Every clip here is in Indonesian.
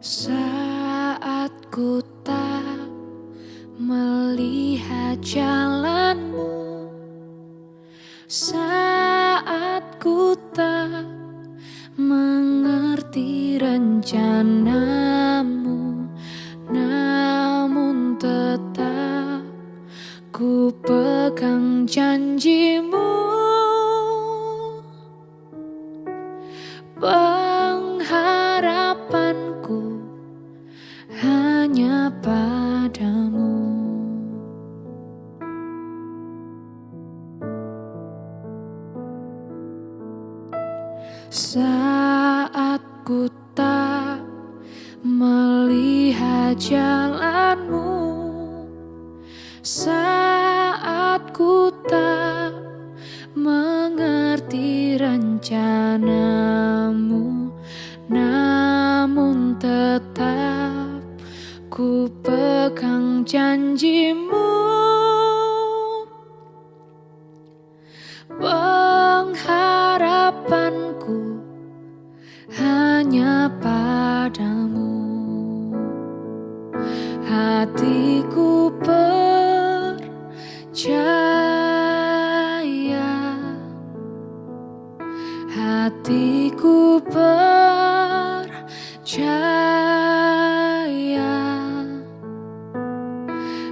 Saat ku tak melihat jalanmu Saat ku tak mengerti rencanamu Namun tetap ku pegang janjimu Saat ku tak melihat jalanmu Saat ku tak mengerti rencanamu Namun tetap ku pegang janjimu. Pengharapanku padamu. Hatiku percaya. Hatiku percaya.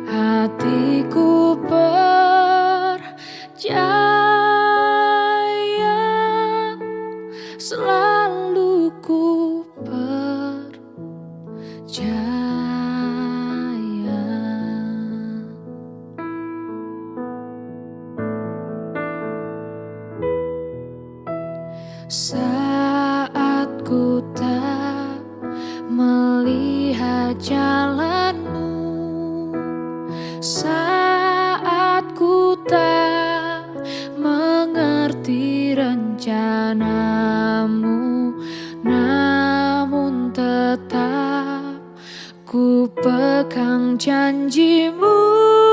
Hatiku percaya Saat ku tak melihat jalanmu Saat ku tak mengerti rencanamu Namun tetap ku pegang janjimu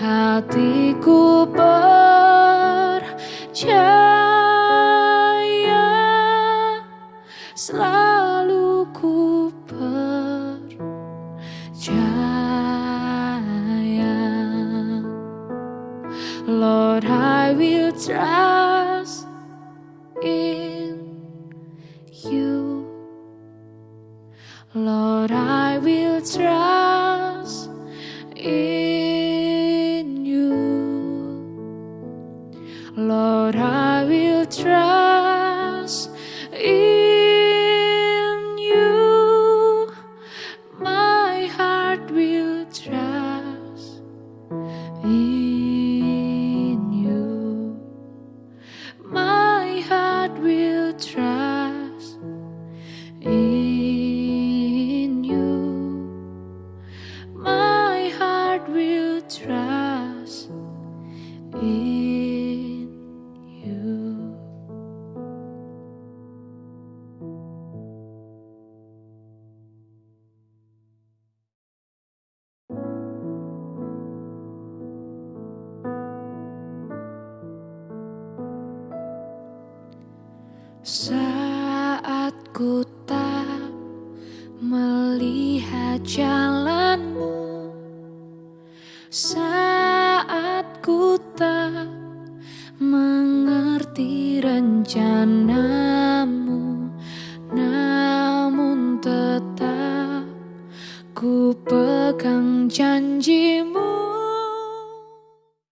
Hatiku percaya Selalu ku percaya. Lord I will trust in you. Lord I will trust in in you. My heart will trust in you. My heart will trust in Saat ku tak melihat jalanmu Saat ku tak mengerti rencanamu Namun tetap ku pegang janjimu